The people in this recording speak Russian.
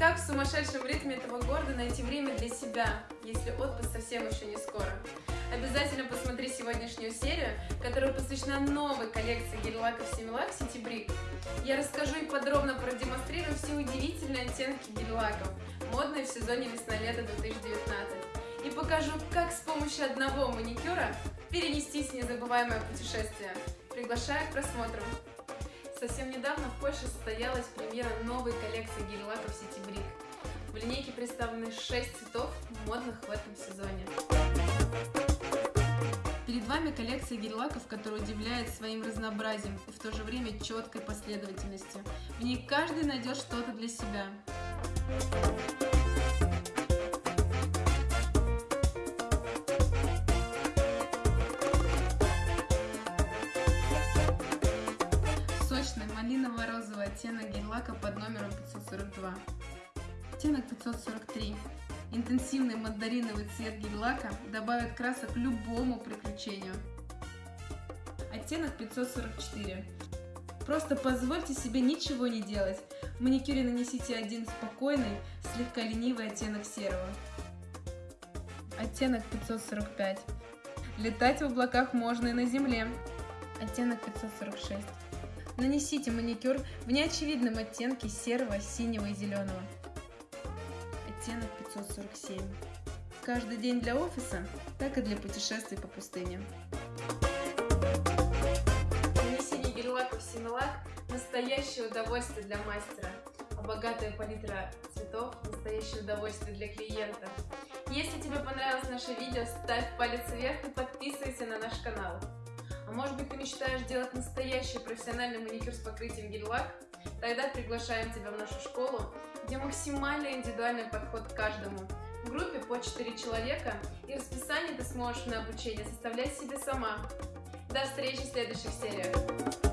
Как в сумасшедшем ритме этого города найти время для себя, если отпуск совсем еще не скоро? Обязательно посмотри сегодняшнюю серию, которая посвящена новой коллекции гель-лаков City Brick. Я расскажу и подробно продемонстрирую все удивительные оттенки гель-лаков, модные в сезоне весна-лето 2019. И покажу, как с помощью одного маникюра перенестись в незабываемое путешествие. Приглашаю к просмотру. Совсем недавно в Польше состоялась премьера новой коллекции гель-лаков City Brick. В линейке представлены 6 цветов, модных в этом сезоне. Перед вами коллекция гель-лаков, которая удивляет своим разнообразием и в то же время четкой последовательностью. В ней каждый найдет что-то для себя. Под номером 542. Оттенок 543. Интенсивный мандариновый цвет гель-лака добавит красок любому приключению. Оттенок 544. Просто позвольте себе ничего не делать. В маникюре нанесите один спокойный, слегка ленивый оттенок серого. Оттенок 545. Летать в облаках можно и на земле. Оттенок 546. Нанесите маникюр в неочевидном оттенке серого, синего и зеленого. Оттенок 547. Каждый день для офиса, так и для путешествий по пустыне. Нанесение гель-лаков Similac – настоящее удовольствие для мастера, а богатая палитра цветов – настоящее удовольствие для клиента. Если тебе понравилось наше видео, ставь палец вверх и подписывайся на наш канал. А может быть ты мечтаешь делать настоящий профессиональный маникюр с покрытием гель-лак? Тогда приглашаем тебя в нашу школу, где максимально индивидуальный подход к каждому. В группе по 4 человека и расписание ты сможешь на обучение составлять себе сама. До встречи в следующих сериях!